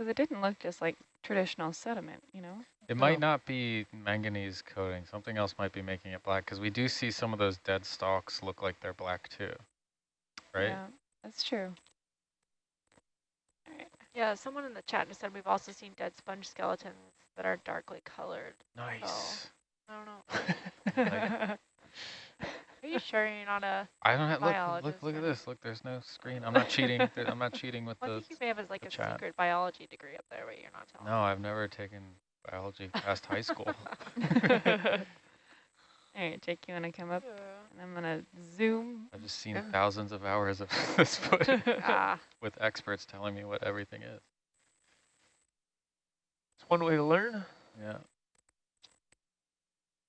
Because it didn't look just like traditional sediment, you know? It Oh. might not be manganese coating. Something else might be making it black because we do see some of those dead stalks look like they're black too, right? Yeah, that's true. All right. Yeah, someone in the chat just said we've also seen dead sponge skeletons that are darkly colored. Nice. Oh. I don't know. Are you sure you're not a? I don't have, look, look, look at this. Look, there's no screen. I'm not cheating. I'm not cheating with Well, I the, think you may have like a chat. secret biology degree up there, but you're not telling. no, I've never taken biology past high school. All right, Jake, you want to come up? Yeah. And I'm going to zoom. I've just seen thousands of hours of this footage ah, with experts telling me what everything is. It's one way to learn. Yeah.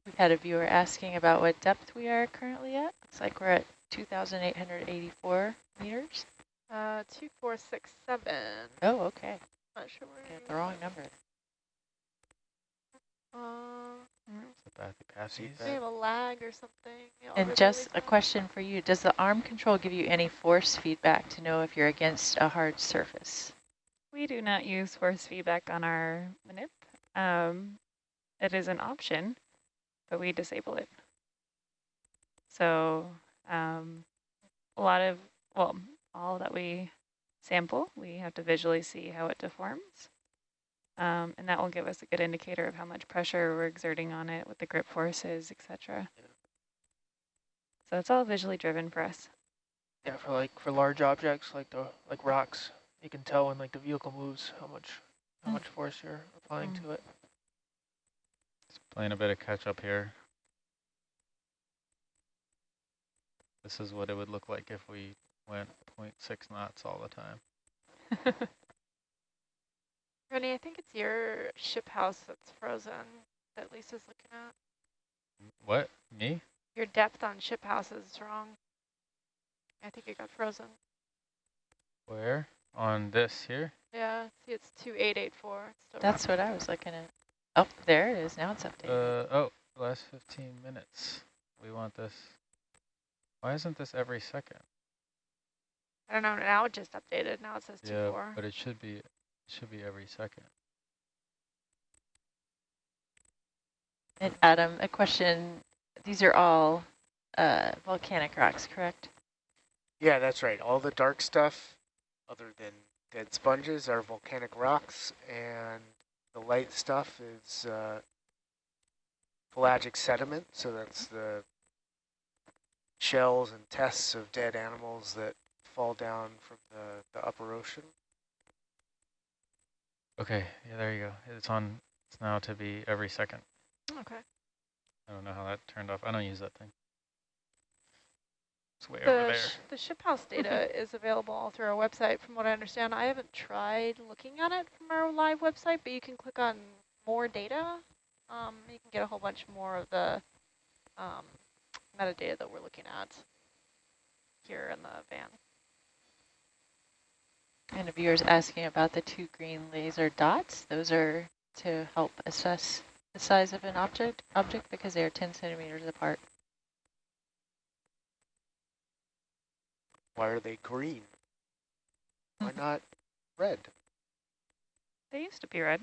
We've had a viewer asking about what depth we are currently at. Looks like we're at 2,884 meters. uh, two, four, six, seven. Oh, okay. Not sure where. Got you- the wrong number. Uh, Is it Bathy we have a lag or something. Yeah, And just a question for you. Does the arm control give you any force feedback to know if you're against a hard surface? We do not use force feedback on our manip. Um, it is an option, but we disable it. So um, a lot of, well, all that we sample, we have to visually see how it deforms. Um, and that will give us a good indicator of how much pressure we're exerting on it, what the grip force is, etc. So it's all visually driven for us. Yeah, for like for large objects like the like rocks, you can tell when like the vehicle moves how much how Mm. much force you're applying Mm. to it. Just playing a bit of catch up here. This is what it would look like if we went 0.6 knots all the time. Rennie, I think it's your ship house that's frozen that Lisa's looking at. What? Me? Your depth on ship house is wrong. I think it got frozen. Where? On this here? Yeah, see it's 2884. It's still That's what I was looking at. Oh, there it is. Now it's updated. Uh, oh, last 15 minutes. We want this. Why isn't this every second? I don't know, now it just updated. Now it says Yeah, 2-4. but it should be, it should be every second. And Adam, a question. These are all uh, volcanic rocks, correct? Yeah, that's right. All the dark stuff, other than dead sponges, are volcanic rocks, and the light stuff is uh, pelagic sediment. So that's the shells and tests of dead animals that fall down from the, the upper ocean. Okay, yeah, there you go. It's on, it's now to be every second. Okay. I don't know how that turned off. I don't use that thing. It's way over The, there. sh the ship house data is available all through our website from what I understand. I haven't tried looking at it from our live website, but you can click on more data. Um, you can get a whole bunch more of the um, metadata that we're looking at here in the van. And a viewer's asking about the two green laser dots. Those are to help assess the size of an object object because they are 10 centimeters apart. Why are they green? Why not red? They used to be red.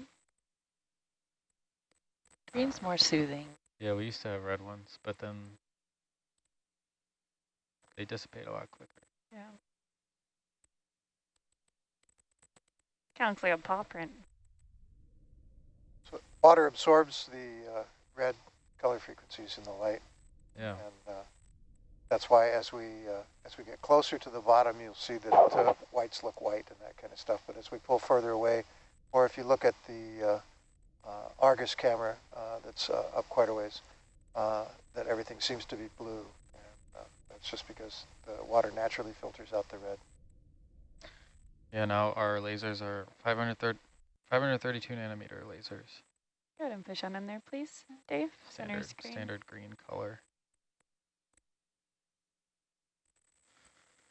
Green's more soothing. Yeah, we used to have red ones, but then they dissipate a lot quicker. Yeah. Kind of looks like a paw print. So water absorbs the uh, red color frequencies in the light, Yeah. and uh, that's why as we uh, as we get closer to the bottom, you'll see that uh, whites look white and that kind of stuff. But as we pull further away, or if you look at the uh, uh, Argus camera uh, that's uh, up quite a ways, uh, that everything seems to be blue. And, uh, that's just because the water naturally filters out the red. Yeah, now our lasers are 530, 532 nanometer lasers. Go ahead and push on in there, please, Dave. Center Standard, screen. standard green color.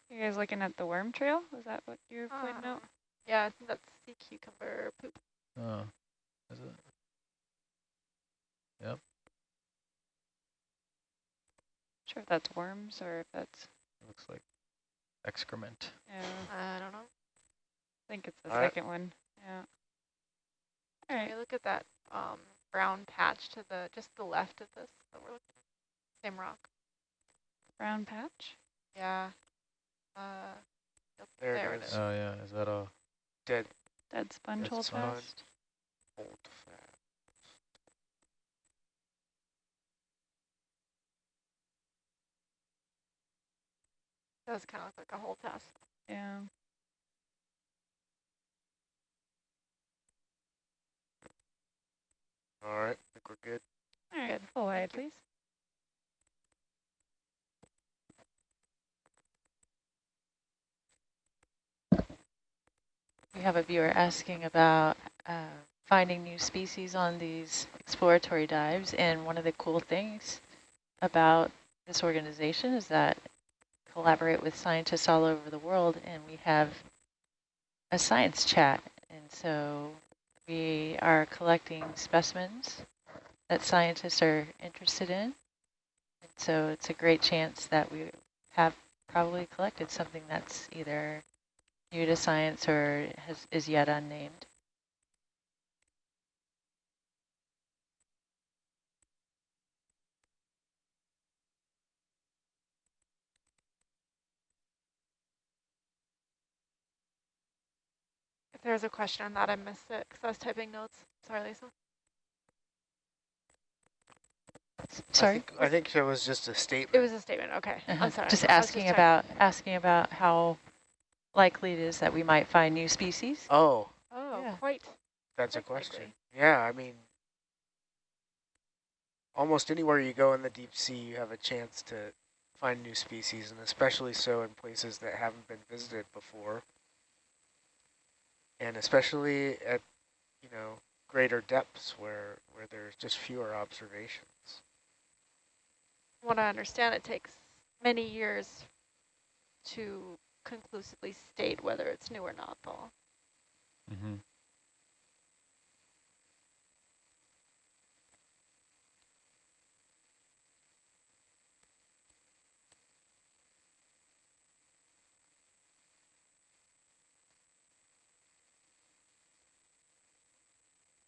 You guys looking at the worm trail? Was that what you were pointing Uh, out? Yeah, I think that's sea cucumber poop. Oh, is it? Yep. Sure if that's worms or if that's, Looks like excrement. yeah, I don't know. I think it's the Alright. second one. Yeah. All Can look at that um, brown patch to the just the left of this that we're looking at? Same rock. Brown patch. Yeah. Uh, There there it is. is. Oh yeah, is that a Dead Dead sponge Dead hold sponge. fast. old fat. Does kind of look like a whole test. Yeah. All right, I think we're good. All right. Full wide, please. We have a viewer asking about uh, finding new species on these exploratory dives. And one of the cool things about this organization is that we collaborate with scientists all over the world and we have a science chat. And so we are collecting specimens that scientists are interested in. And so it's a great chance that we have probably collected something that's either new to science or has, is yet unnamed. If there's a question on that, I missed it because I was typing notes. Sorry, Lisa. S- I Sorry? think, I think it was just a statement. It was a statement. Okay. Uh-huh. I'm sorry. Just asking checking. about asking about how likely it is that we might find new species. oh, Oh, Yeah. quite. that's a question. likely. Yeah, I mean, almost anywhere you go in the deep sea, you have a chance to find new species, and especially so in places that haven't been visited before. And especially at, you know, greater depths where, where there's just fewer observations. From what I understand, it takes many years to conclusively state whether it's new or not, though. Mm-hmm.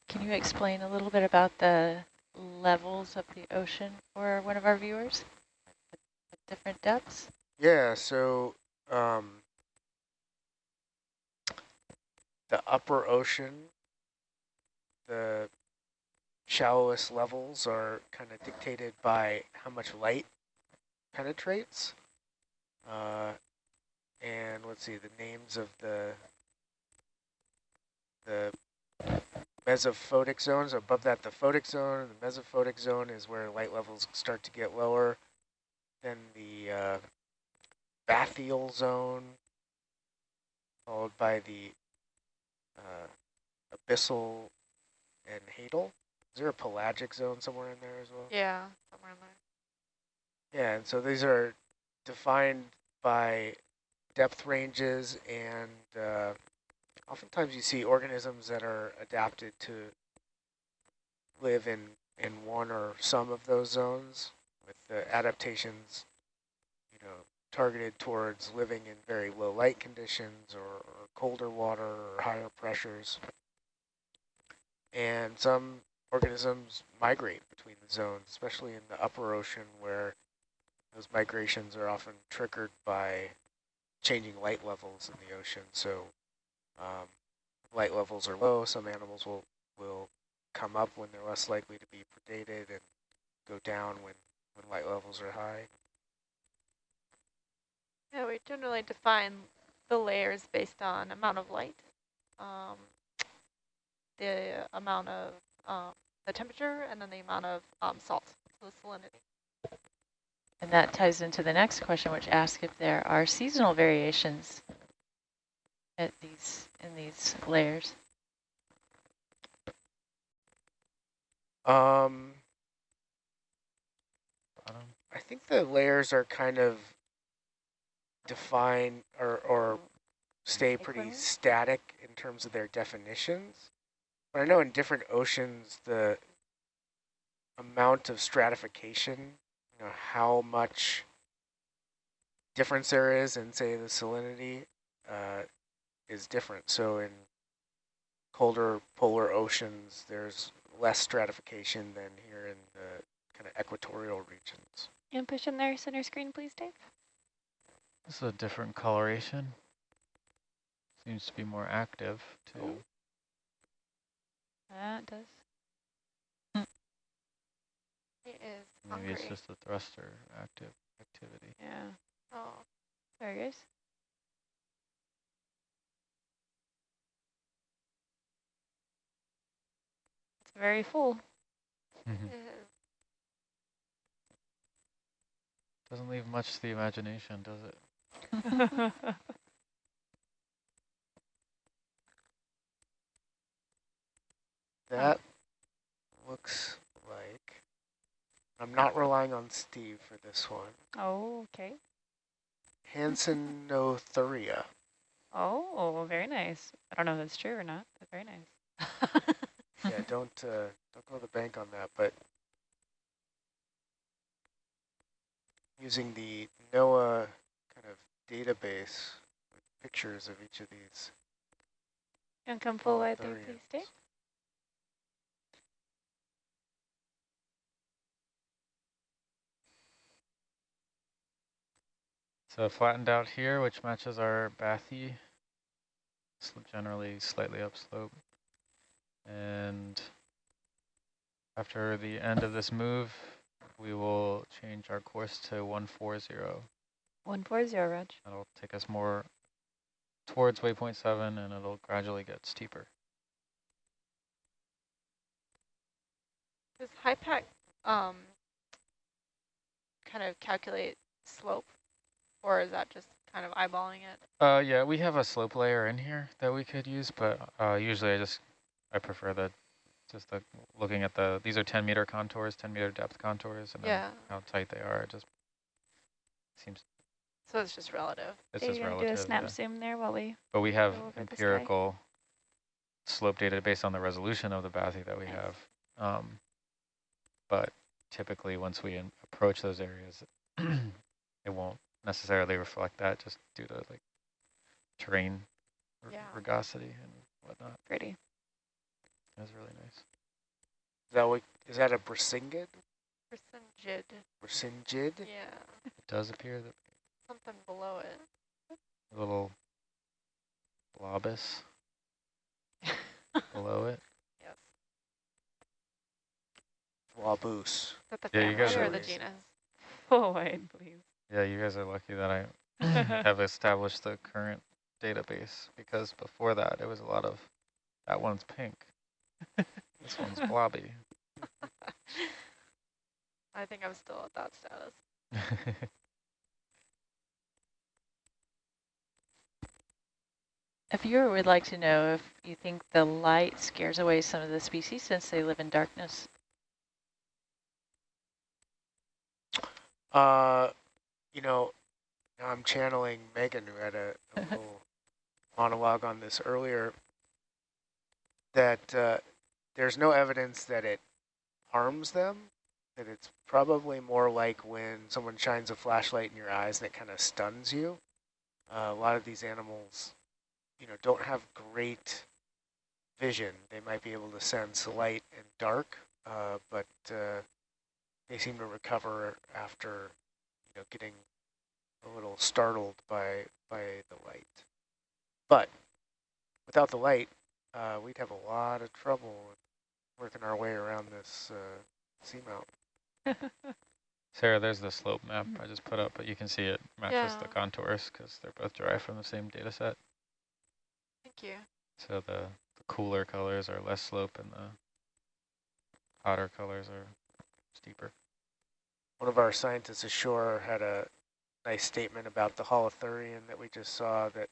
Can you explain a little bit about the levels of the ocean for one of our viewers? At different depths? Yeah, so um, the upper ocean, the shallowest levels are kind of dictated by how much light penetrates. Uh, and let's see, the names of the the mesophotic zones. Above that, the photic zone. The mesophotic zone is where light levels start to get lower. Then the uh, bathyal zone, followed by the uh, abyssal and hadal. Is there a pelagic zone somewhere in there as well? Yeah, somewhere in there. Yeah, and so these are defined by depth ranges and uh, oftentimes you see organisms that are adapted to live in, in one or some of those zones with the adaptations, targeted towards living in very low light conditions or, or colder water or higher pressures. And some organisms migrate between the zones, especially in the upper ocean where those migrations are often triggered by changing light levels in the ocean. So um, light levels are low, some animals will, will come up when they're less likely to be predated and go down when, when light levels are high. Yeah, we generally define the layers based on amount of light, um, the amount of um, the temperature, and then the amount of um, salt, so the salinity. And that ties into the next question, which asks if there are seasonal variations at these in these layers. Um, I think the layers are kind of defined or, or stay pretty static in terms of their definitions. But I know in different oceans, the amount of stratification, you know, how much difference there is in, say, the salinity uh, is different. So in colder polar oceans, there's less stratification than here in the kind of equatorial regions. And push in there center screen, please, Dave. This is a different coloration. Seems to be more active too. Oh. That does. Hmm. It is Maybe hungry. it's just the thruster active activity. Yeah. oh, Sorry, guys. It's very full. Mm-hmm. it is. Doesn't leave much to the imagination, does it? That looks like, I'm not relying on Steve for this one, oh, okay. Hansenothuria. Oh, very nice. I don't know if that's true or not, but very nice. yeah, don't uh, don't go to the bank on that, but using the NOAA database with pictures of each of these. You want to come forward wide there, there please, Dave? So flattened out here, which matches our bathy, generally slightly upslope. And after the end of this move, we will change our course to 140. 140, Reg. That'll take us more towards waypoint 7 and it'll gradually get steeper. Does HYPACK um, kind of calculate slope, or is that just kind of eyeballing it? Uh, yeah, we have a slope layer in here that we could use, but uh, usually I just, I prefer the, just the, looking at the, these are 10 meter contours, 10 meter depth contours, and then Yeah. how tight they are, it just seems, So it's just relative. it's Dave, just you want to relative. do a snap yeah. zoom there while we... But we have go over the sky? empirical slope data based on the resolution of the bathy that we Nice. have. Um, but typically once we in- approach those areas, it won't necessarily reflect that just due to like terrain r- Yeah. rugosity and whatnot. Pretty. That's really nice. Is that what, is that a Brisingid? Percengid. Brisingid? Yeah, It does appear that something below it. a little blobus below it. Yes. Wabus. Is that the Yeah, you guys family are- the genus? Oh, Full wide, please. Yeah, you guys are lucky that I have established the current database because before that it was a lot of that one's pink. this one's blobby. I think I'm still at that status. A viewer would like to know if you think the light scares away some of the species since they live in darkness. Uh, you know, I'm channeling Megan, who had a, a little monologue on this earlier, that uh, there's no evidence that it harms them, that it's probably more like when someone shines a flashlight in your eyes and it kind of stuns you. Uh, a lot of these animals, you know, don't have great vision. They might be able to sense light and dark, uh, but uh, they seem to recover after, you know, getting a little startled by by the light. But without the light, uh, we'd have a lot of trouble working our way around this uh, seamount. Sarah, there's the slope map I just put up, but you can see it matches the contours because they're both derived from the same data set. Thank you. So the, the cooler colors are less slope and the hotter colors are steeper. One of our scientists ashore had a nice statement about the holothurian that we just saw that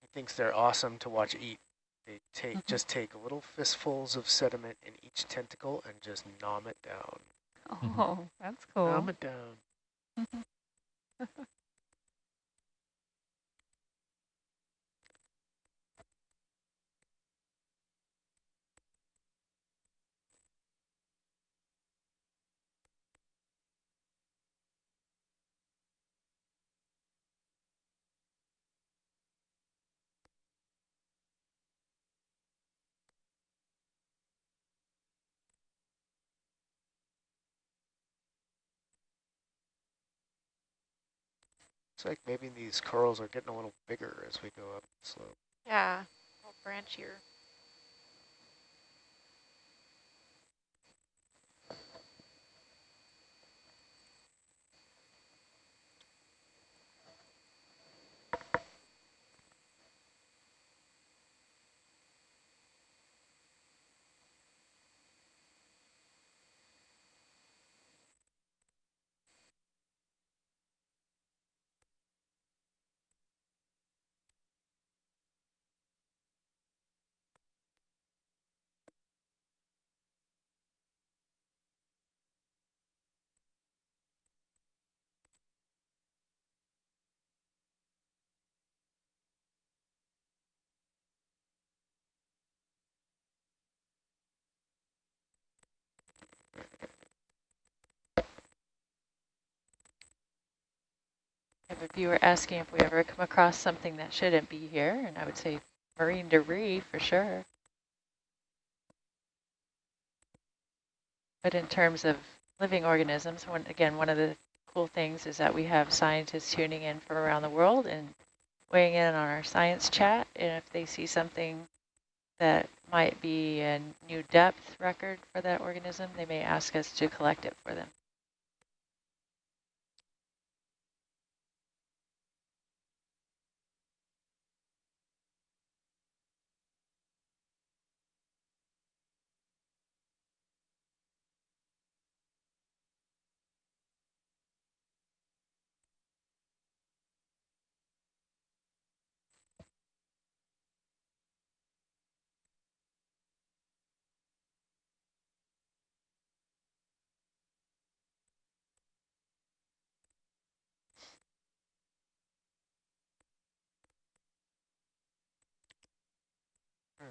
he thinks they're awesome to watch eat. They take Mhm. just take little fistfuls of sediment in each tentacle and just nom it down. Oh, that's cool. Nom it down. Looks like maybe these corals are getting a little bigger as we go up the slope. Yeah, a little branchier. A viewer asking if we ever come across something that shouldn't be here, and I would say marine debris for sure. But in terms of living organisms, one, again, one of the cool things is that we have scientists tuning in from around the world and weighing in on our science chat. And if they see something that might be a new depth record for that organism, they may ask us to collect it for them.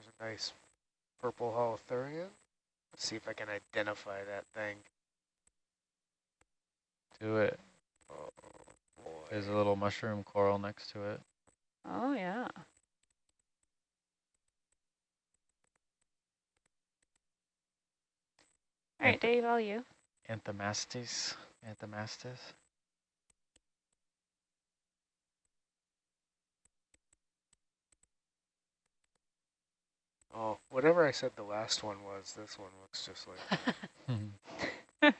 There's a nice purple holothurian. Let's see if I can identify that thing. Do it. Oh boy. There's a little mushroom coral next to it. Oh, yeah. All right, Dave, all you. Anthomastus. Anthomastus. Oh, whatever I said the last one was, this one looks just like.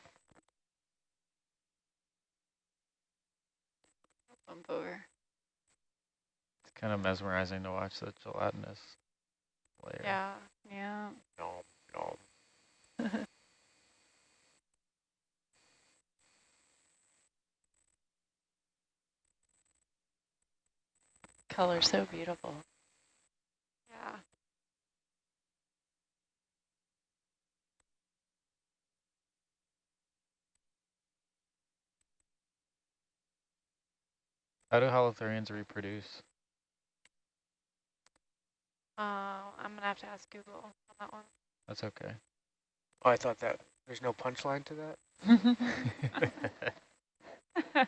Bump over. It's kind of mesmerizing to watch the gelatinous layer. Yeah. Yeah. Nom, nom. Color so beautiful. Yeah. How do holothurians reproduce? Uh, I'm gonna have to ask Google on that one. That's okay. Oh, I thought that there's no punchline to that.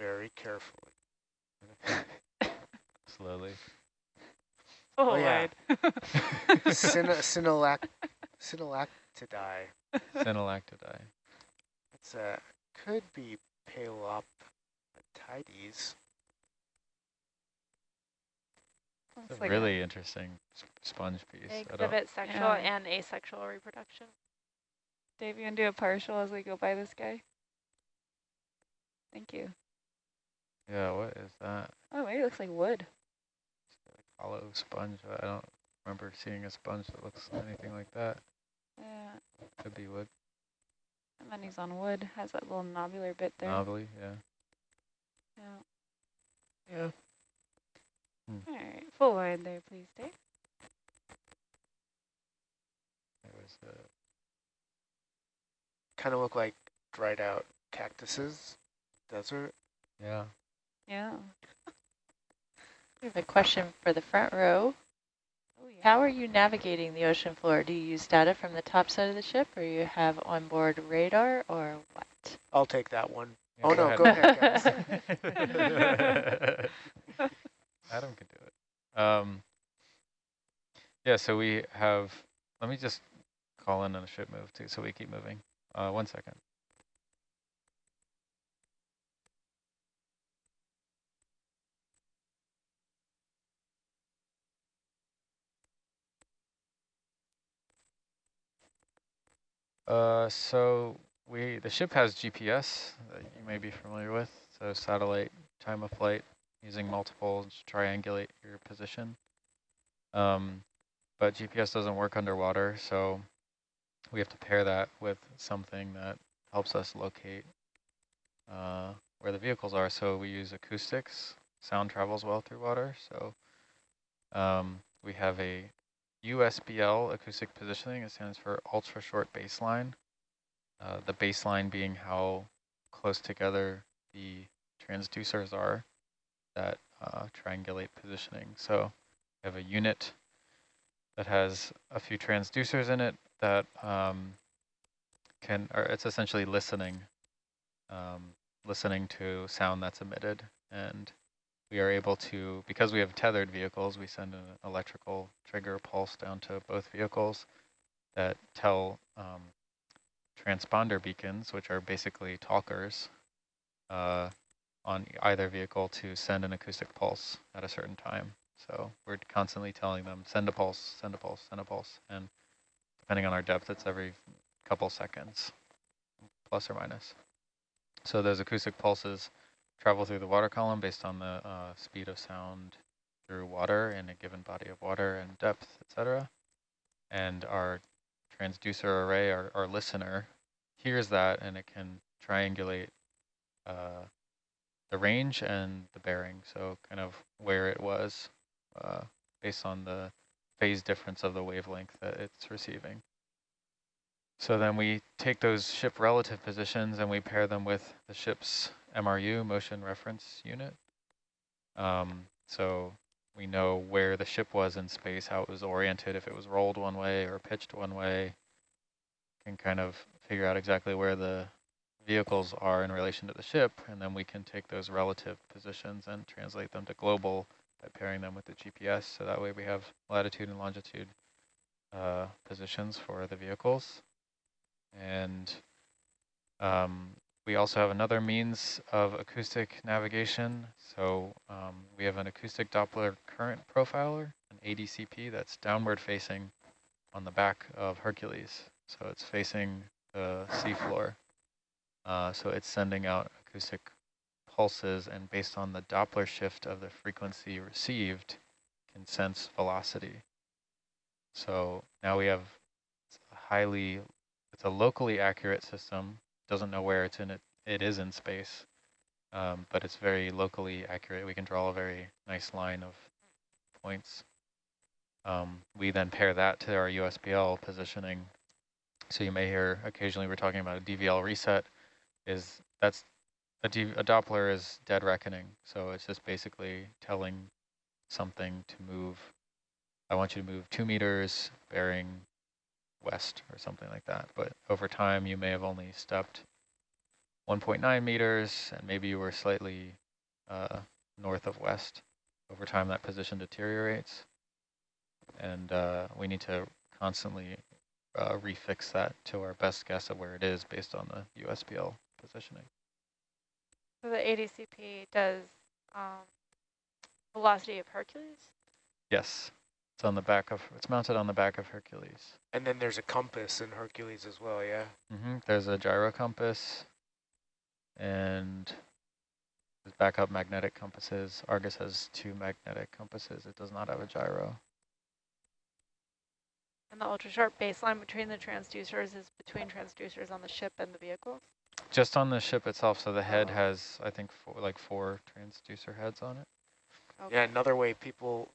Very carefully. Slowly. Oh, yeah. wide. Cyno Cynolac Cynolactidae. Synallactidae. It's a could be Paelopatides. Looks It's like really interesting sponge piece. They I don't, exhibit sexual Yeah. and asexual reproduction. Dave, you gonna do a partial as we go by this guy? Thank you. yeah, what is that? Oh, maybe it looks like wood. Hollow sponge. but I don't remember seeing a sponge that looks anything like that. Yeah. Could be wood. And then he's on wood. Has that little nobular bit there. Knobbly, yeah. Yeah. Yeah. All right. Full wide there, please, Dave. It was uh, Kind of look like dried out cactuses, desert. yeah. Yeah. We have a question for the front row. Yeah. How are you navigating the ocean floor? Do you use data from the top side of the ship or you have onboard radar or what? I'll take that one. Yeah, oh no, go ahead, guys. Adam can do it. Um, yeah, so we have, let me just call in on a ship move too, so we keep moving. Uh, one second. Uh, so we the ship has GPS that you may be familiar with. So satellite time of flight using multiple to triangulate your position. Um, but GPS doesn't work underwater, so we have to pair that with something that helps us locate uh, where the vehicles are. So we use acoustics. Sound travels well through water. So um, we have a USBL acoustic positioning. It stands for ultra short baseline. Uh, the baseline being how close together the transducers are that uh, triangulate positioning. So we have a unit that has a few transducers in it that um, can, or it's essentially listening, um, listening to sound that's emitted. And we are able to, because we have tethered vehicles, we send an electrical trigger pulse down to both vehicles that tell um, transponder beacons, which are basically talkers, uh, on either vehicle to send an acoustic pulse at a certain time. So we're constantly telling them, send a pulse, send a pulse, send a pulse. And depending on our depth, it's every couple seconds, plus or minus. So those acoustic pulses travel through the water column based on the uh, speed of sound through water in a given body of water and depth, etc. And our transducer array, our, our listener, hears that and it can triangulate uh, the range and the bearing, so kind of where it was uh, based on the phase difference of the wavelength that it's receiving. So then we take those ship relative positions and we pair them with the ship's MRU, motion reference unit. Um, so we know where the ship was in space, how it was oriented, if it was rolled one way or pitched one way. Can kind of figure out exactly where the vehicles are in relation to the ship, and then we can take those relative positions and translate them to global by pairing them with the GPS. So that way we have latitude and longitude uh, positions for the vehicles. And um, we also have another means of acoustic navigation. So um, we have an acoustic Doppler current profiler, an ADCP that's downward facing on the back of Hercules. So it's facing the seafloor. Uh, so it's sending out acoustic pulses and based on the Doppler shift of the frequency received can sense velocity. So now we have highly, it's a locally accurate system, doesn't know where it's in it, it is in space, um, but it's very locally accurate. We can draw a very nice line of points. Um, we then pair that to our USBL positioning. So you may hear occasionally we're talking about a DVL reset is that's a, D, a Doppler is dead reckoning. So it's just basically telling something to move. I want you to move two meters bearing west or something like that. But over time, you may have only stepped 1.9 meters and maybe you were slightly uh, north of west. Over time, that position deteriorates. And uh, we need to constantly uh, refix that to our best guess of where it is based on the USBL positioning. So the ADCP does um, velocity of Hercules? Yes, it's on the back of, it's mounted on the back of Hercules. And then there's a compass in Hercules as well, yeah? Mm -hmm. There's a gyro compass and there's backup magnetic compasses. Argus has two magnetic compasses. It does not have a gyro. And the ultra sharp baseline between the transducers is between transducers on the ship and the vehicles? Just on the ship itself, so the head has, I think, four, like four transducer heads on it. Okay. Yeah, another way people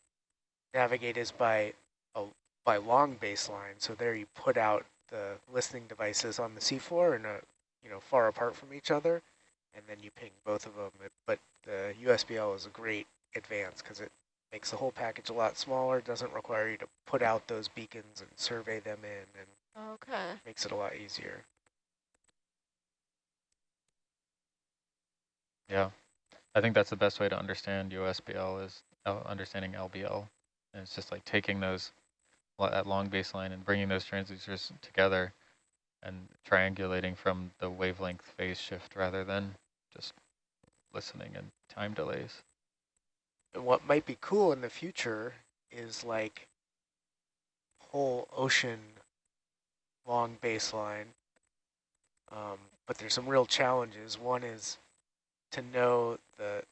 navigate is by a by long baseline. So there you put out the listening devices on the seafloor and a, you know far apart from each other, and then you ping both of them. But the USBL is a great advance because it makes the whole package a lot smaller. Doesn't require you to put out those beacons and survey them in, and okay, makes it a lot easier. Yeah, I think that's the best way to understand USBL is uh, understanding LBL. And it's just like taking those at long baseline and bringing those transducers together and triangulating from the wavelength phase shift rather than just listening and time delays. And what might be cool in the future is like whole ocean long baseline Um, but there's some real challenges. One is to know the,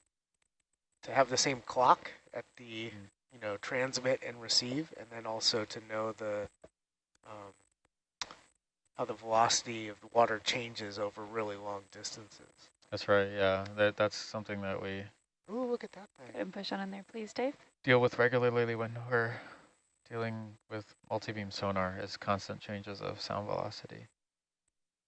to have the same clock at the, Mm. You know, transmit and receive, and then also to know the, um, how the velocity of the water changes over really long distances. That's right, yeah. That, that's something that we Ooh, look at that thing. And push on in there, please, Dave. deal with regularly when we're dealing with multi-beam sonar is constant changes of sound velocity,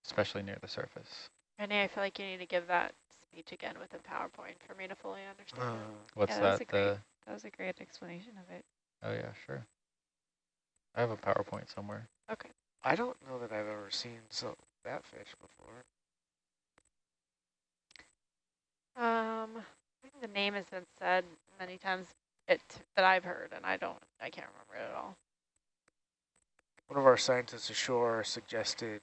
especially near the surface. Renee, I feel like you need to give that speech again with a PowerPoint for me to fully understand. Uh. What's Yeah, that was that? a great- That was a great explanation of it. oh yeah, sure. I have a PowerPoint somewhere. Okay. I don't know that I've ever seen so that fish before. Um, I think the name has been said many times it that I've heard, and I don't, I can't remember it at all. One of our scientists ashore suggested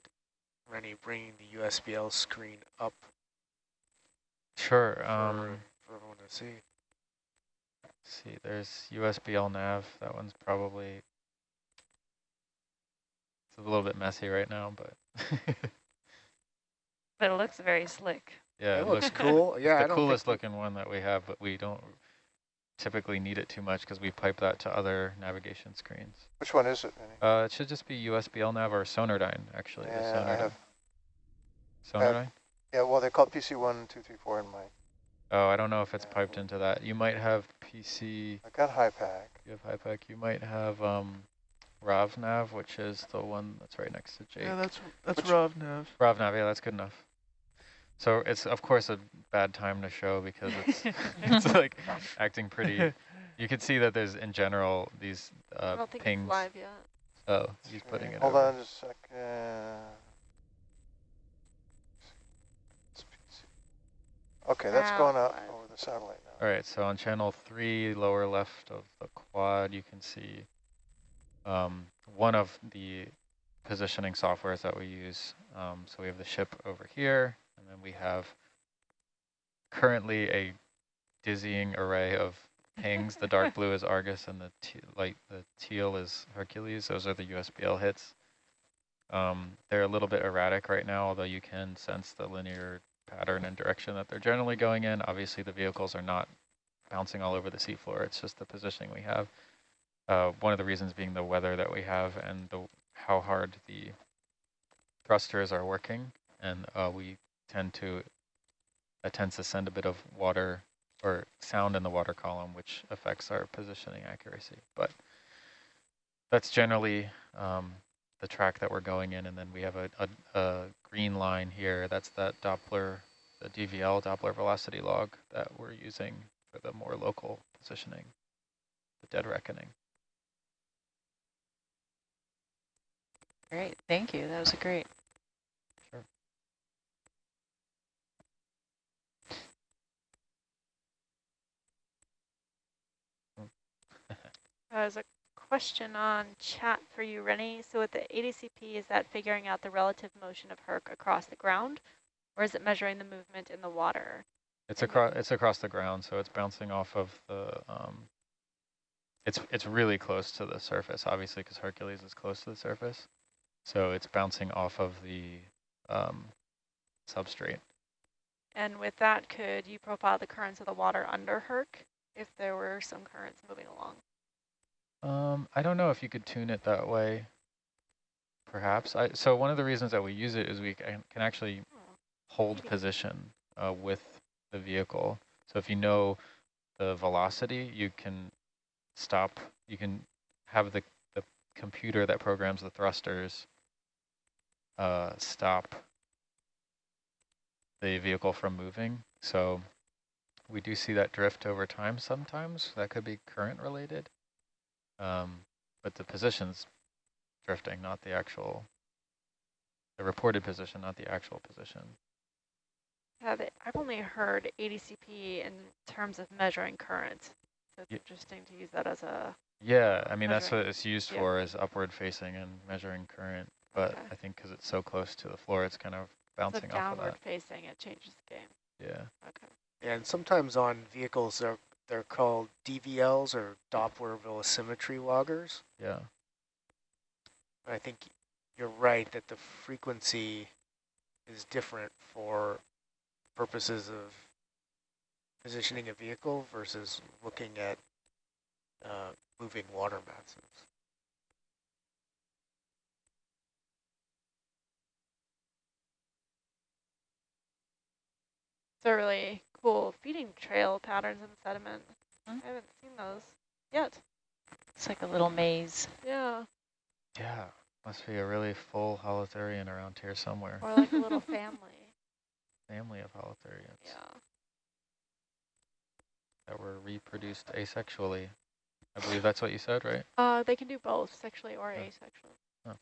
Rennie bringing the USBL screen up Sure. for, Um, for everyone to see. let's see, there's USBL nav. That one's probably it's a little bit messy right now, but But it looks very slick. yeah, it, it looks looks cool. Yeah, I the don't coolest looking one that we have, but we don't typically need it too much because we pipe that to other navigation screens. Which one is it, Vinny? Uh, it should just be USBL nav or Sonardyne, actually. the Yeah, I Sonardyne. have, Sonardyne? Yeah, well, they're called PC one, two, three, four in my, Oh, I don't know if it's Yeah. piped into that. You might have PC, I got high pack. you have HYPACK, you might have um, RavNav, which is the one that's right next to Jake. Yeah, that's that's Which- RovNav. RavNav, yeah, that's good enough. So it's, of course, a bad time to show because it's, it's like acting pretty. You can see that there's, in general, these I uh, don't think pings. it's live yet. Oh, he's putting it Hold over. on just a second. It's PC. Okay, that's going it's up over the satellite now. All right, so on channel three, lower left of the quad, you can see um, one of the positioning softwares that we use. Um, so we have the ship over here, and then we have currently a dizzying array of pings. the dark blue is Argus, and the te light, the teal is Hercules. Those are the USBL hits. Um, they're a little bit erratic right now, although you can sense the linear pattern and direction that they're generally going in. Obviously, the vehicles are not bouncing all over the seafloor. It's just the positioning we have. Uh, one of the reasons being the weather that we have and the how hard the thrusters are working, and uh, we tend to that tends to send a bit of water or sound in the water column, which affects our positioning accuracy. But that's generally um, the track that we're going in, and then we have a, a, a green line here. That's that Doppler, the DVL Doppler velocity log that we're using for the more local positioning, the dead reckoning. Great, thank you. That was a great. Sure. There's a question on chat for you, Rennie. So with the ADCP, is that figuring out the relative motion of Herc across the ground, or is it measuring the movement in the water? It's across it's across the ground, so it's bouncing off of the. Um, it's it's really close to the surface, obviously, because Hercules is close to the surface, so it's bouncing off of the um, substrate. And with that, could you profile the currents of the water under Herc if there were some currents moving along? Um, I don't know if you could tune it that way. Perhaps. I so one of the reasons that we use it is we can, actually hold position uh, with the vehicle. So if you know the velocity, you can stop. You can have the the computer that programs the thrusters uh, stop the vehicle from moving. So we do see that drift over time sometimes. That could be current related. Um, but the position's drifting, not the actual, the reported position, not the actual position. Yeah, they, I've only heard ADCP in terms of measuring current. So it's Ye- interesting to use that as a, Yeah, I mean, that's what it's used Yeah. for is upward facing and measuring current. But Okay. I think because it's so close to the floor, it's kind of so bouncing off of downward that. facing, it changes the game. Yeah. Okay. And sometimes on vehicles, they're, they're called DVLs or Doppler velocimetry loggers. Yeah. I think you're right that the frequency is different for purposes of positioning a vehicle versus looking at uh, moving water masses. It's a really cool feeding trail patterns in the sediment. Hmm. I haven't seen those yet. It's like a little maze. Yeah, Yeah, must be a really full holothurian around here somewhere. or like a little family. Family of holothurians Yeah. that were reproduced asexually. I believe that's what you said, right? Uh, they can do both, sexually or Yeah. asexually. Oh.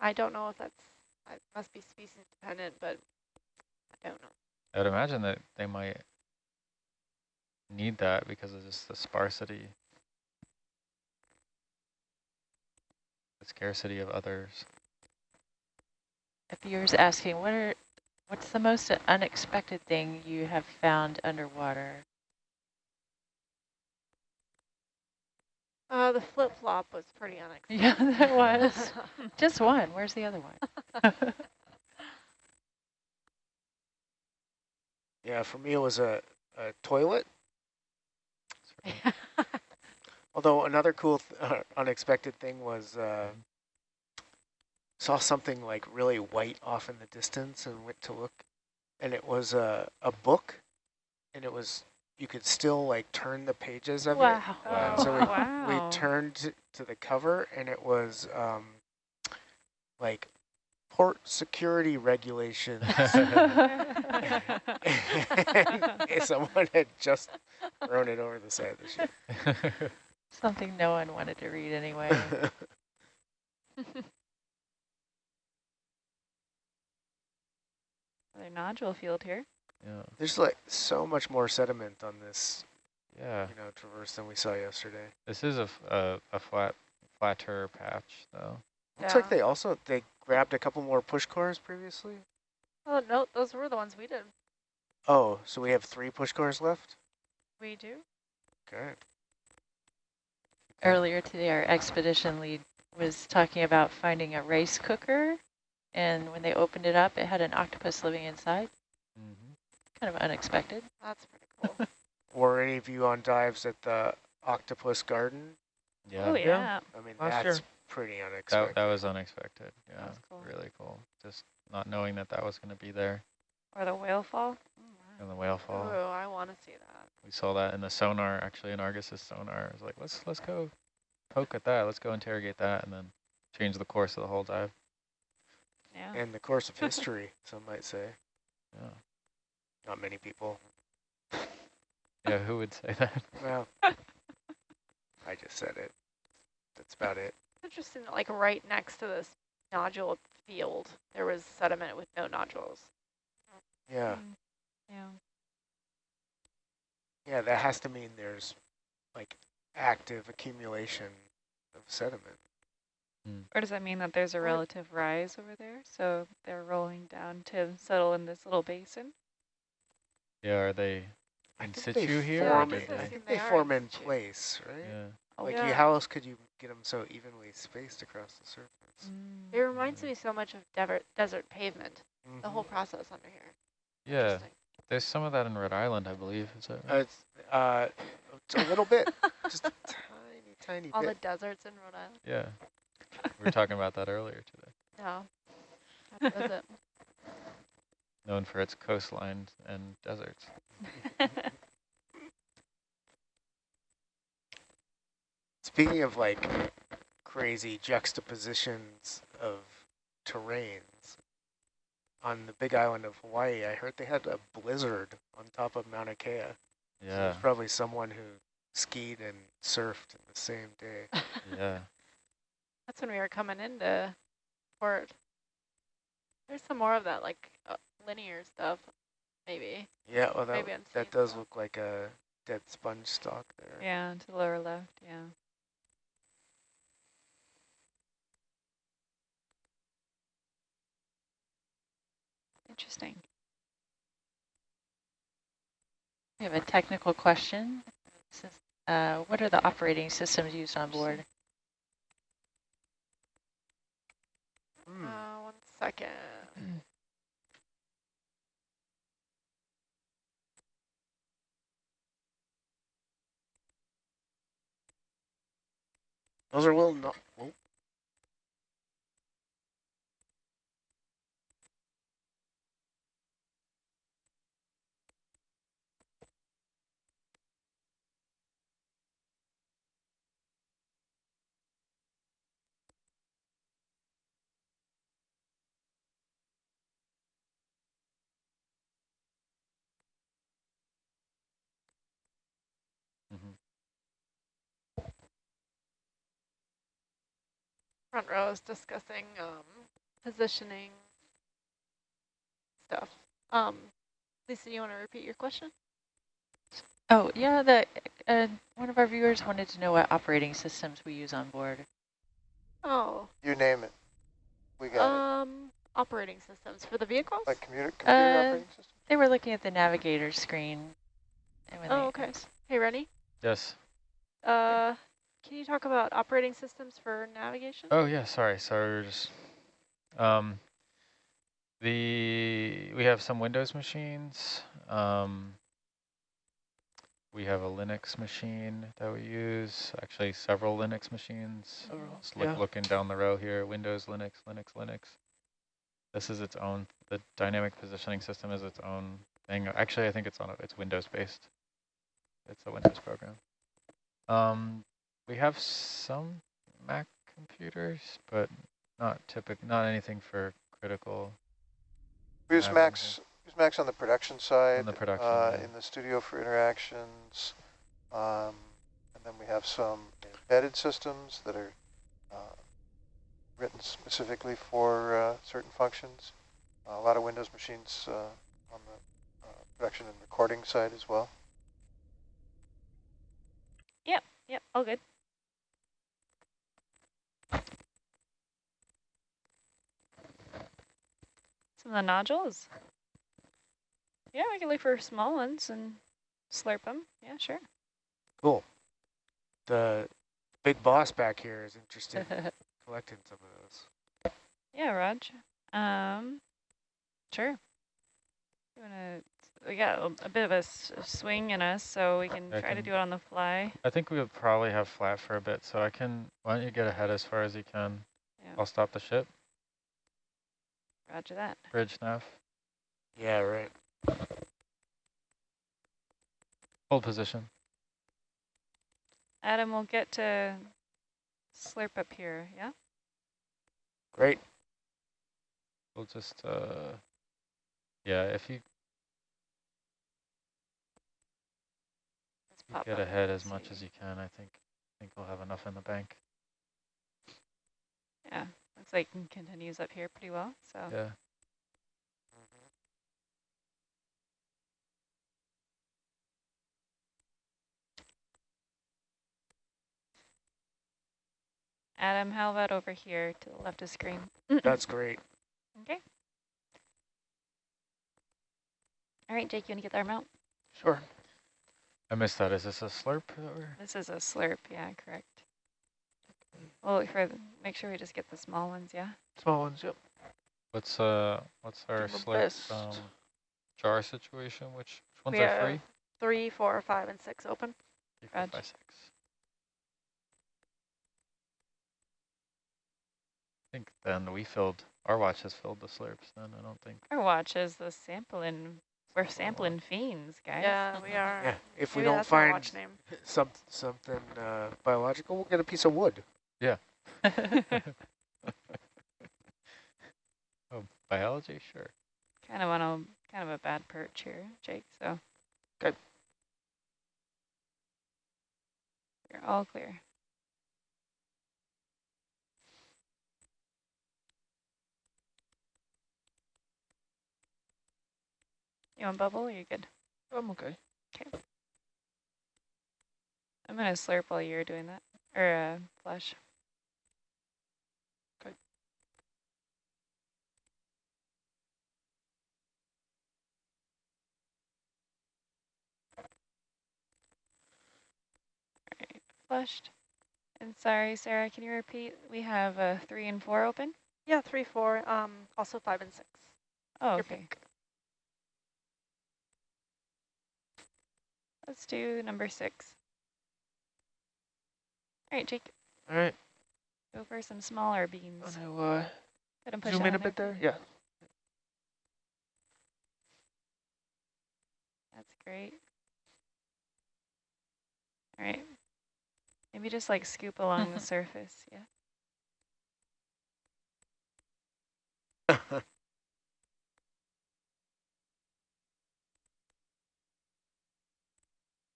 I don't know if that's, it must be species dependent, but I don't know. I would imagine that they might need that because of just the sparsity, the scarcity of others. A viewer's asking, what are, what's the most unexpected thing you have found underwater? Uh, the flip flop was pretty unexpected. Yeah, that was. Just one. Where's the other one? Yeah, for me it was a, a toilet. Although another cool, th uh, unexpected thing was uh, saw something like really white off in the distance and went to look, and it was a a book, and it was you could still like turn the pages of it. Wow. Wow. So we wow. we turned to- to the cover, and it was um, like port security regulations. and someone had just thrown it over the side of the ship. Something no one wanted to read anyway. Another nodule field here. yeah, There's like so much more sediment on this, yeah. you know, traverse than we saw yesterday. This is a a flat, flatter patch, though. Looks Yeah. like they also they grabbed a couple more push cores previously. Oh, no, those were the ones we did. Oh, so we have three push cores left. We do? Okay. Earlier today, our expedition lead was talking about finding a rice cooker. And when they opened it up, it had an octopus living inside. Mm -hmm. Kind of unexpected. That's pretty cool. Were any of you on dives at the Octopus Garden? Yeah, Oh, that, yeah. I mean, Last that's year. Pretty unexpected. that was unexpected. Yeah, That's cool. really cool. Just not knowing that that was going to be there Or the whale fall. Mm-hmm. in the whale fall. Oh, I want to see that. We saw that in the sonar, actually in Argus's sonar. It was like, let's let's go poke at that. Let's go interrogate that, and then change the course of the whole dive. Yeah. And the course of history, some might say. Yeah, Not many people. yeah. Who would say that? Well, I just said it. That's about it. Interesting that, like, right next to this nodule field, there was sediment with no nodules. Yeah. Mm. Yeah. Yeah, that has to mean there's like active accumulation of sediment. Or does that mean that there's a relative rise over there? So they're rolling down to settle in this little basin? Yeah, are they I in think they situ here? form Yeah, did in- I they- think they they form in in place, right? Yeah. Like, yeah. you, how else could you get them so evenly spaced across the surface? Mm. It reminds me so much of dever- desert pavement, the Mhm. whole process under here. Yeah, there's some of that in Rhode Island, I believe. Is that Uh, it's, uh, it's a little bit, just a tiny, tiny All the deserts in Rhode Island. yeah. We were talking about that earlier today. Yeah. Have to visit. Known for its coastlines and deserts. Speaking of like crazy juxtapositions of terrains, on the big island of Hawaii, I heard they had a blizzard on top of Mauna Kea. So Yeah, there's probably someone who skied and surfed in the same day. yeah. That's when we were coming into port. There's some more of that, like uh, linear stuff, maybe. Yeah, well, that, Maybe that does that. look like a dead sponge stalk there. Yeah, to the lower left, yeah. interesting. We have a technical question. Uh, what are the operating systems used on board? Mm. Uh, one second. Those are little no oh, Front row is discussing um, positioning stuff. Um, Lisa, you want to repeat your question? Oh, yeah, the, uh, one of our viewers wanted to know what operating systems we use on board. Oh, You name it. We got um, operating systems for the vehicles? Like computer, computer uh, operating system? They were looking at the navigator screen. and Oh, they- okay. Hey, Rennie, Yes. uh, can you talk about operating systems for navigation? Oh yeah, sorry, sorry, we were just um the we have some Windows machines. Um we have a Linux machine that we use, actually several Linux machines. Several, Just look, yeah. looking down the row here, Windows, Linux, Linux, Linux. This is its own, the dynamic positioning system is its own thing. Actually, I think it's on, a, it's Windows based. It's a Windows program. Um, we have some Mac computers, but not typical, not anything for critical. We use have Macs, use Macs on the production side. the production, uh, yeah. In the studio for interactions. Um, and then we have some embedded systems that are uh, written specifically for uh, certain functions. a lot of Windows machines uh, on the uh, production and recording side as well. Yep. Yep, all good. Some of the nodules. Yeah, we can look for small ones and slurp them. Yeah, sure. Cool. The big boss back here is interested in collecting some of those. Yeah, Raj. Um, sure. You wanna? We got a, a bit of a s- swing in us, so we can I try to do it on the fly. I think we'll probably have flat for a bit, so I can, why don't you get ahead as far as you can? Yeah, I'll stop the ship, Roger that. bridge nav, Yeah, right. hold position. Adam, we'll get to slurp up here. Yeah. Great. We'll just, uh, yeah, if you you get ahead as much as you can, I think, I think we'll have enough in the bank. Yeah, looks like it continues up here pretty well. So Yeah. Adam, how about over here to the left of screen? That's great. Okay. All right, Jake, you want to get the arm out? Sure. I missed that. Is this a slurp? that we're- This is a slurp. Yeah, correct. Well, look for the, make sure we just get the small ones. Yeah. Small ones, yep. What's uh, what's our Do my slurp um, jar situation? Which, which ones We are have free? Three, four, five, and six open. Three, four, Raj. five, six. I think then we filled, our watch has filled the slurps then, I don't think. Our watch is the sampling. We're sampling fiends, guys. Yeah, we are. Yeah. If we don't find some something uh, biological, we'll get a piece of wood. Oh, biology? Sure. kind of on a kind of a bad perch here, Jake. So. good. You're all clear. You want bubble? Or you good? I'm okay. I'm gonna slurp while you're doing that, or uh, flush. Flushed. And sorry, Sarah, can you repeat? We have uh, three and four open. Yeah, three, four, um, also five and six. Oh, Your okay. pick. Let's do number six. All right, Jake. All right. Go for some smaller beans. Want to uh, Let 'em push zoom in a on bit there. there? Yeah. That's great. All right. Maybe just like scoop along the surface. Yeah.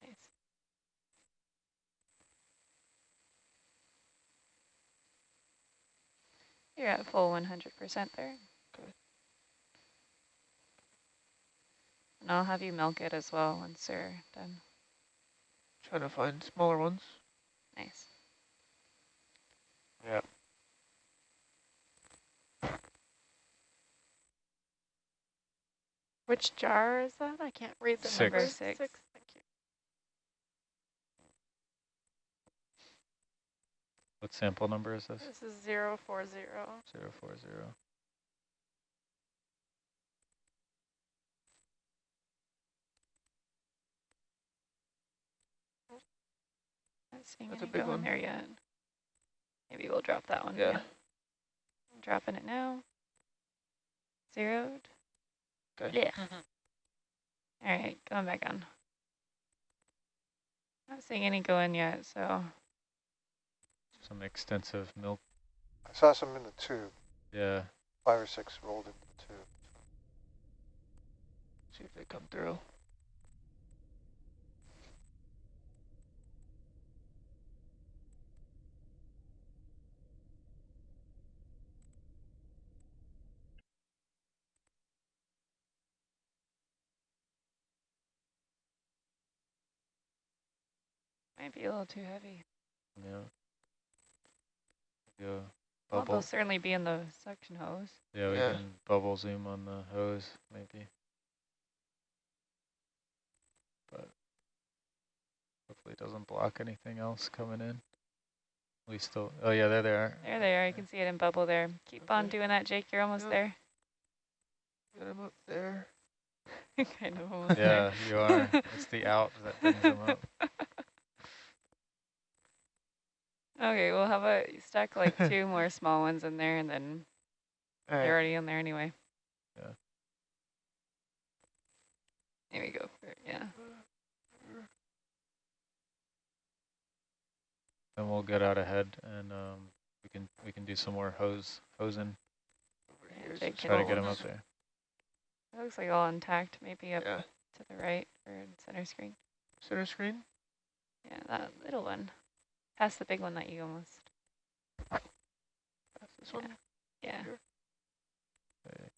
Nice. You're at full 100% there. Okay. And I'll have you milk it as well once you're done. Trying to find smaller ones. Nice. Yeah. Which jar is that? I can't read the Six. Number six. Six. Thank you. What sample number is this? This is zero four zero. Zero four zero. Not seeing That's a any big go in one. there yet. Maybe we'll drop that one. Yeah. Dropping it now. Zeroed. Okay. Yeah. All right, going back on. Not seeing any go in yet, so Some extensive milk. I saw some in the tube, Yeah. five or six rolled into the tube. See if they come through. Might be a little too heavy. Yeah. Go Well, bubble. they'll certainly be in the suction hose. Yeah, we Yeah. can bubble zoom on the hose, maybe. But hopefully it doesn't block anything else coming in. We still, oh yeah, there they are. There they are. You can see it in bubble there. Keep on doing that, Jake. You're almost Yep. there. Get them up there. kind of almost Yeah, there. you are. It's the out that brings them up. Okay, well, how about you stack like two more small ones in there and then All they're right. already in there anyway. Yeah. There we go. Yeah. Then we'll get out ahead and um, we can we can do some more hose hosing. Over Yeah, here's Jake the can Try to get them up there. It looks like all intact, maybe up Yeah. to the right or center screen. Center screen. Yeah, that little one. Past the big one that you almost, That's this Yeah. one. yeah. Here. There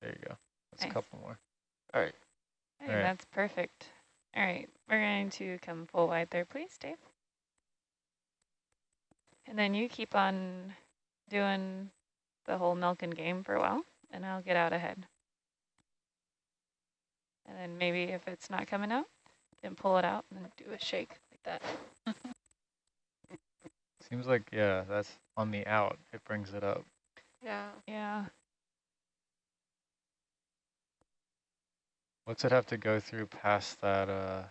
there you go. That's Nice. a couple more. All right. Hey, Alright. that's perfect. All right, we're going to come full wide there, please, Dave. And then you keep on doing the whole milking game for a while, and I'll get out ahead. And then maybe if it's not coming out, then pull it out and then do a shake like that. Seems like yeah, that's on the out. It brings it up. Yeah. Yeah, What's it have to go through past that uh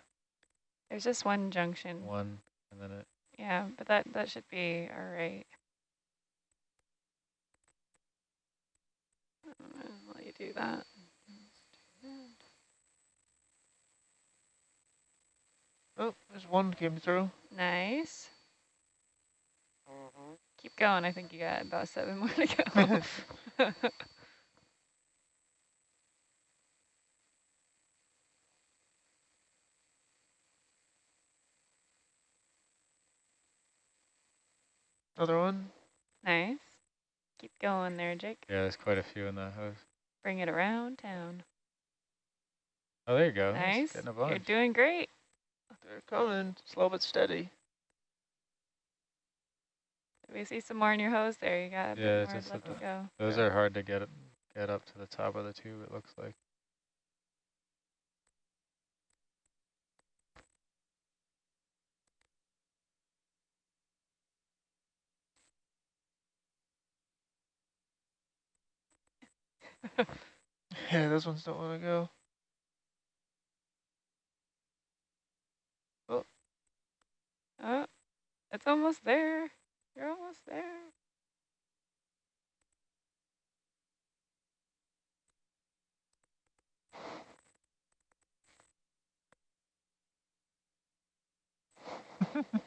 there's just one junction. one and then it Yeah, but that, that should be all right. I'll let you do that. Oh, there's one came through. Nice. Mm-hmm. Keep going. I think you got about seven more to go. Another one. nice. Keep going there, Jake. yeah, there's quite a few in that hose. Bring it around town. Oh there you go. Nice. Getting a You're doing great. They're coming. Slow but steady. We see some more in your hose there. You got a Yeah, bit more just left to go. Those are hard to get get up to the top of the tube, it looks like. Yeah, those ones don't want to go. Oh, it's almost there. You're almost there.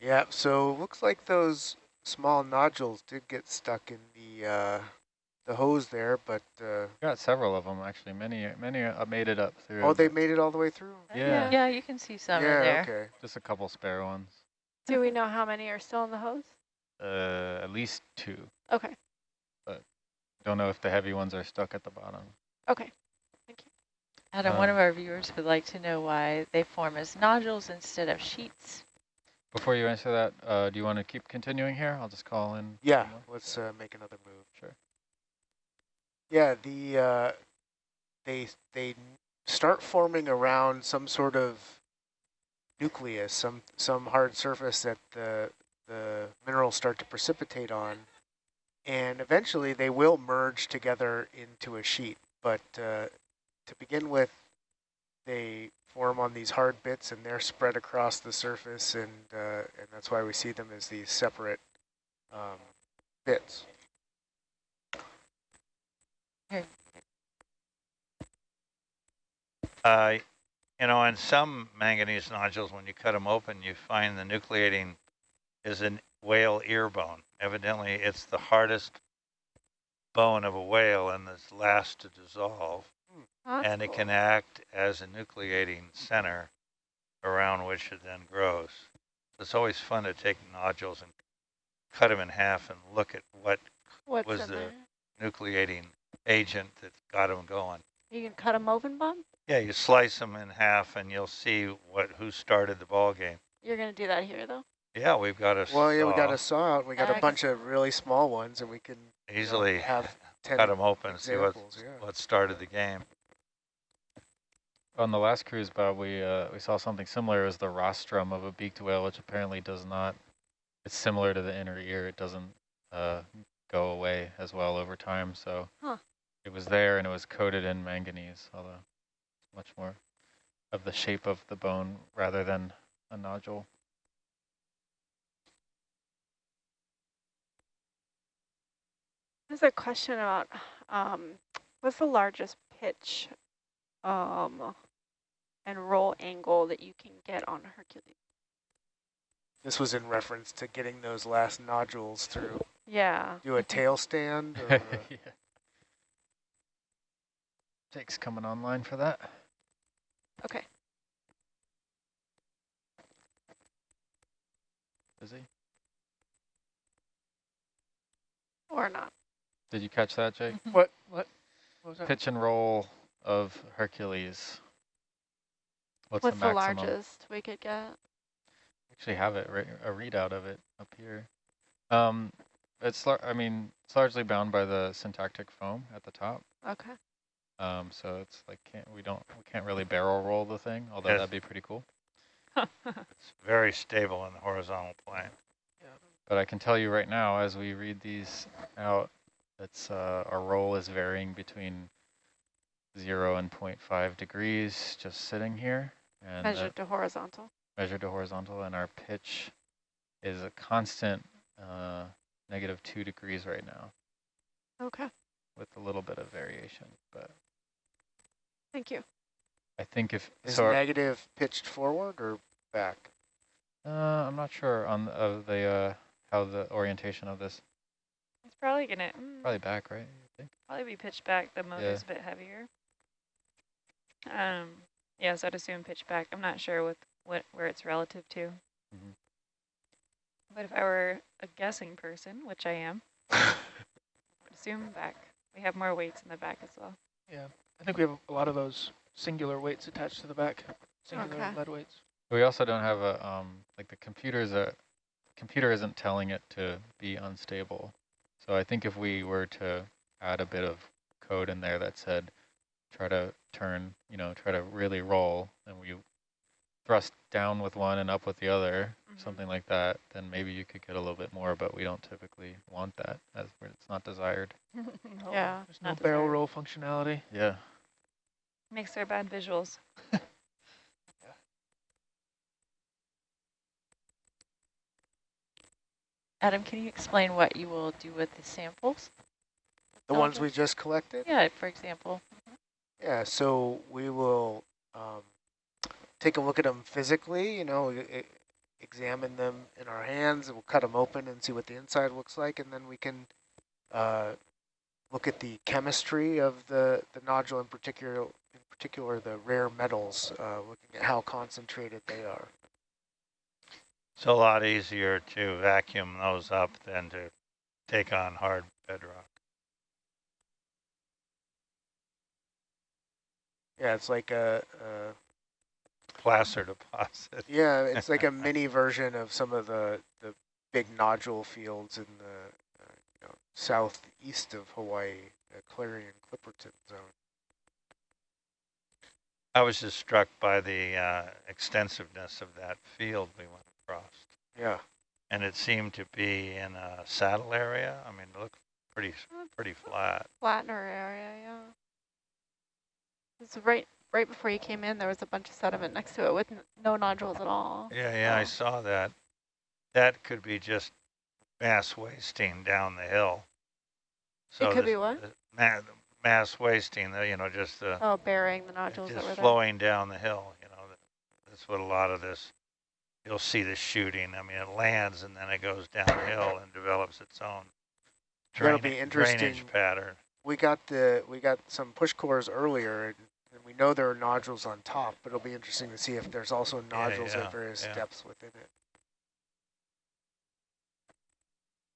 Yeah, so looks like those small nodules did get stuck in the uh, the hose there, but uh, Got several of them actually. Many many uh, made it up through. oh, they made it all the way through. Yeah. Yeah, you can see some yeah, in there. okay. Just a couple spare ones. Do we know how many are still in the hose? Uh, at least two. Okay, But Don't know if the heavy ones are stuck at the bottom. okay. Thank you. Adam, one Um, of our viewers would like to know why they form as nodules instead of sheets. Before you answer that, uh, do you want to keep continuing here? I'll just call in. Yeah, someone. let's uh, make another move. Sure. Yeah, the uh, they they start forming around some sort of nucleus, some some hard surface that the the minerals start to precipitate on, and eventually they will merge together into a sheet. But uh, to begin with, they form on these hard bits, and they're spread across the surface, and uh, and that's why we see them as these separate um, bits. Uh, you know, in some manganese nodules, when you cut them open, you find the nucleating is a whale ear bone. Evidently, it's the hardest bone of a whale and is last to dissolve. That's and it can act as a nucleating center around which it then grows. It's always fun to take nodules and cut them in half and look at what What's was the- there? nucleating agent that got them going. You can cut them open, Bob? Yeah, you slice them in half and you'll see what who started the ball game. You're going to do that here, though? Yeah, we've got a Well, yeah, we got a saw out. We got I a can- bunch of really small ones, and we can you know, easily have ten. cut them open, see what yeah. what started the game. On the last cruise, Bob, we uh, we saw something similar. It was the rostrum of a beaked whale, which apparently does not. It's similar to the inner ear. It doesn't uh, go away as well over time. So Huh. it was there, and it was coated in manganese, although much more of the shape of the bone rather than a nodule. There's a question about um, what's the largest pitch um, and roll angle that you can get on Hercules? This was in reference to getting those last nodules through. Yeah. Do a tail stand. Or yeah. Jake's coming online for that. Okay. Is he? Or not. Did you catch that, Jake? What? What? What was that? Pitch and roll of Hercules. What's, What's the the, largest we could get? actually have it, right, a readout of it up here. Um, It's, lar- I mean, it's largely bound by the syntactic foam at the top. Okay. Um, so it's like, can't, we don't, we can't really barrel roll the thing, although Yes. that'd be pretty cool. It's very stable in the horizontal plane. But I can tell you right now, as we read these out, it's, uh, our roll is varying between zero and 0.5 degrees, just sitting here. And Measured to horizontal. measured to horizontal, and our pitch is a constant uh, negative two degrees right now, Okay. with a little bit of variation. But Thank you. I think if Is so, negative pitched forward or back? uh, I'm not sure on the, of the uh, how the orientation of this. It's probably gonna mm, Probably back, right? you think? probably be pitched back. The motor's a bit heavier. Um, yeah, so I'd assume pitch back. I'm not sure with what where it's relative to. Mhm. But if I were a guessing person, which I am, I would assume back. We have more weights in the back as well. Yeah, I think we have a lot of those singular weights attached to the back, singular Okay. lead weights. We also don't have a um, like the computer's a computer isn't telling it to be unstable. So I think if we were to add a bit of code in there that said try to turn, you know, try to really roll, and we thrust down with one and up with the other, Mhm. something like that, then maybe you could get a little bit more, but we don't typically want that as it's not desired. Yeah. There's no barrel desired. roll functionality. Yeah. Makes their bad visuals. Adam, can you explain what you will do with the samples? The ones we just collected? Yeah, for example. Yeah, so we will um, take a look at them physically, you know, examine them in our hands, we'll cut them open and see what the inside looks like, and then we can uh, look at the chemistry of the, the nodule, in particular, in particular the rare metals, uh, looking at how concentrated they are. It's a lot easier to vacuum those up than to take on hard bedrock. Yeah, it's like a, a Placer deposit. Yeah, it's like a mini version of some of the, the big nodule fields in the uh, you know, southeast of Hawaii, the Clarion Clipperton zone. I was just struck by the uh, extensiveness of that field we went across. Yeah, And it seemed to be in a saddle area. I mean, it looked pretty, pretty flat. Flatner area, yeah. It's right right before you came in, there was a bunch of sediment next to it with n no nodules at all. Yeah, yeah, I saw that. That could be just mass wasting down the hill. So It could the- be what? the Ma mass wasting, the, you know, just the Oh, burying the nodules that just were there. flowing down the hill. You know, that's what a lot of this. You'll see the shooting. I mean, it lands and then it goes downhill and develops its own That'll be interesting. drainage pattern. we got the we got some push cores earlier, and, and we know there are nodules on top, but it'll be interesting to see if there's also nodules yeah, at various yeah. depths within it.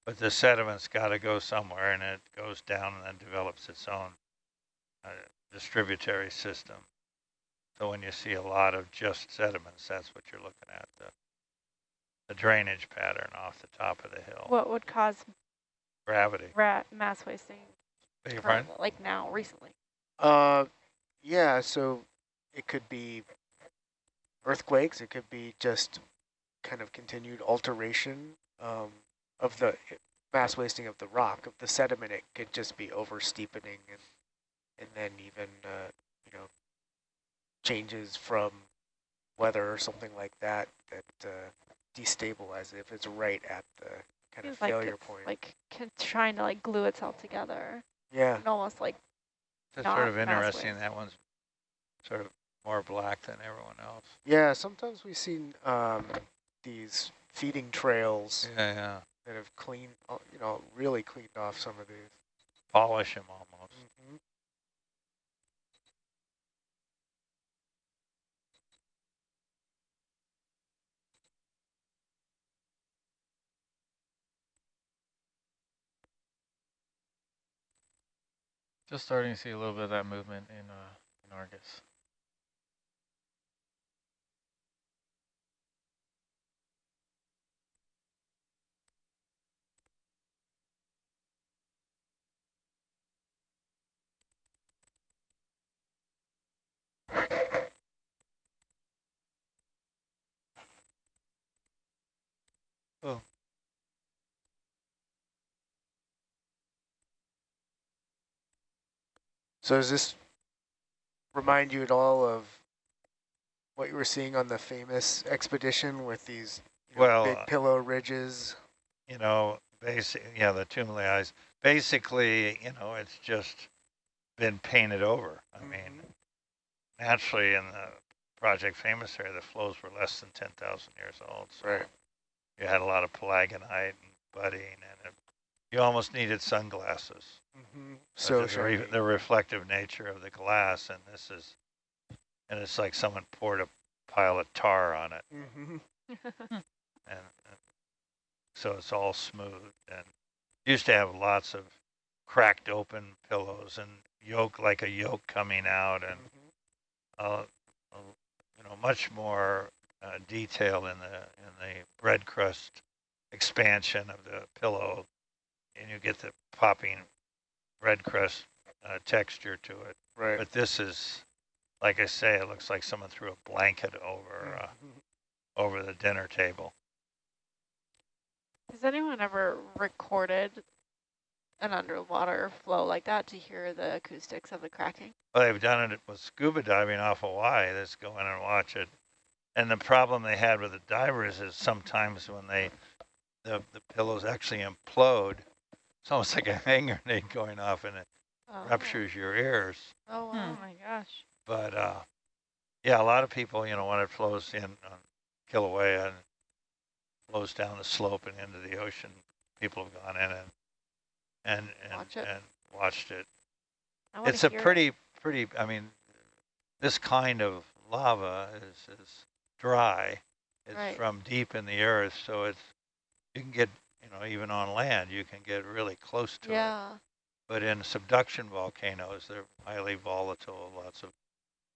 But the sediment's got to go somewhere, and it goes down and then develops its own uh, distributary system. So when you see a lot of just sediments, that's what you're looking at, the, the drainage pattern off the top of the hill. What would cause Gravity. rat mass wasting Beg your pardon? currently, like now, recently? Uh, yeah, so it could be earthquakes. It could be just kind of continued alteration um, of the mass wasting of the rock, of the sediment. It could just be over steepening and and then even uh, you know changes from weather or something like that that uh, destabilize it if it's right at the kind of Feels like failure point. like trying to like glue itself together yeah. and almost like It's not sort of interesting. waste. That one's sort of more black than everyone else. Yeah, sometimes we see um, these feeding trails Yeah, yeah. that have cleaned, uh, you know, really cleaned off some of these. Polish them almost. Mm-hmm. Just starting to see a little bit of that movement in, uh, in Argus. Oh. So does this remind you at all of what you were seeing on the famous expedition with these you know, Well, big uh, pillow ridges? you know, basic, yeah, the tumuli eyes. Basically, you know, it's just been painted over. I mean, naturally in the Project Famous area, the flows were less than 10,000 years old. So Right. you had a lot of palagonite and budding, and it, you almost needed sunglasses. Mm-hmm. So So the, re the reflective nature of the glass, and this is, and it's like someone poured a pile of tar on it, Mm-hmm. and, and so it's all smooth. And used to have lots of cracked open pillows and yolk like a yolk coming out, and uh, uh, you know much more uh, detail in the in the bread crust expansion of the pillow, and you get the popping bread crust uh, texture to it. Right. But this is, like I say, it looks like someone threw a blanket over uh, over the dinner table. Has anyone ever recorded an underwater flow like that to hear the acoustics of the cracking? Well, they've done it with scuba diving off Hawaii. Let's go in and watch it. And the problem they had with the divers is sometimes when they, the, the pillows actually implode, it's almost like a hand grenade going off and it Oh. ruptures your ears. Oh, wow. my gosh. But uh, yeah, a lot of people, you know, when it flows in on Kilauea and flows down the slope and into the ocean, people have gone in and and and, Watch it. and watched it. I wanna It's a hear it. pretty pretty. I mean, this kind of lava is is dry. It's Right. from deep in the earth, so it's you can get you know even on land you can get really close to it. Yeah. But in subduction volcanoes, they're highly volatile. Lots of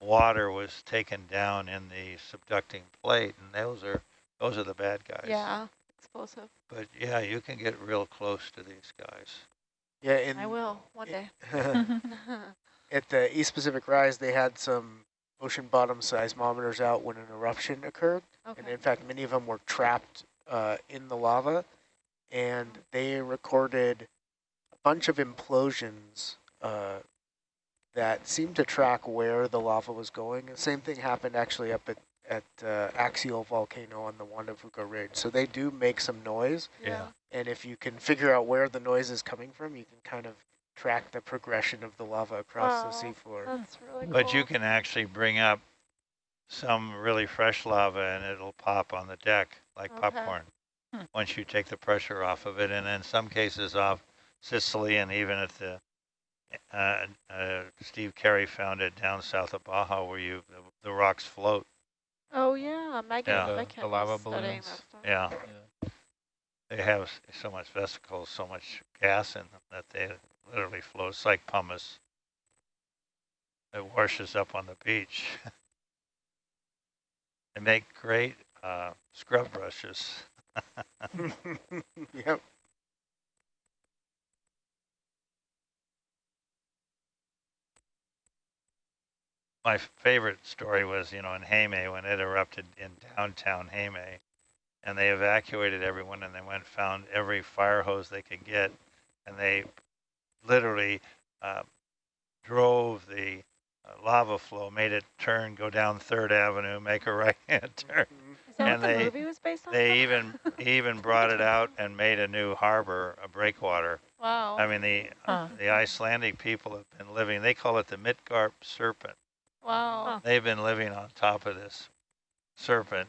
water was taken down in the subducting plate, and those are those are the bad guys. Yeah. Explosive. But yeah, you can get real close to these guys. Yeah, in I will one day. at the East Pacific Rise, they had some ocean bottom seismometers out when an eruption occurred. And in fact, many of them were trapped uh, in the lava. And they recorded a bunch of implosions uh, that seemed to track where the lava was going. The same thing happened actually up at, at uh, Axial Volcano on the Juan de Fuca Ridge. So they do make some noise. yeah. And if you can figure out where the noise is coming from, you can kind of track the progression of the lava across Wow. the seafloor. That's really cool. But you can actually bring up some really fresh lava and it'll pop on the deck like Okay. popcorn once you take the pressure off of it. And in some cases off Sicily and even at the, uh, uh, Steve Carey found it down south of Baja where you, the, the rocks float. Oh yeah, Megan. Yeah. The- the lava balloons. that stuff. Yeah, Yeah. they have so much vesicles, so much gas in them that they literally float. It's like pumice. It washes up on the beach. they make great uh, scrub brushes. yep. My favorite story was, you know, in Heimaey when it erupted in downtown Heimaey, and they evacuated everyone, and they went found every fire hose they could get, and they literally uh, drove the uh, lava flow, made it turn, go down Third Avenue, make a right-hand turn. Is that And what the they- movie was based on? They even he even brought it out and made a new harbor, a breakwater. wow. I mean, the Huh. the Icelandic people have been living. They call it the Midgard serpent. wow. Huh. They've been living on top of this serpent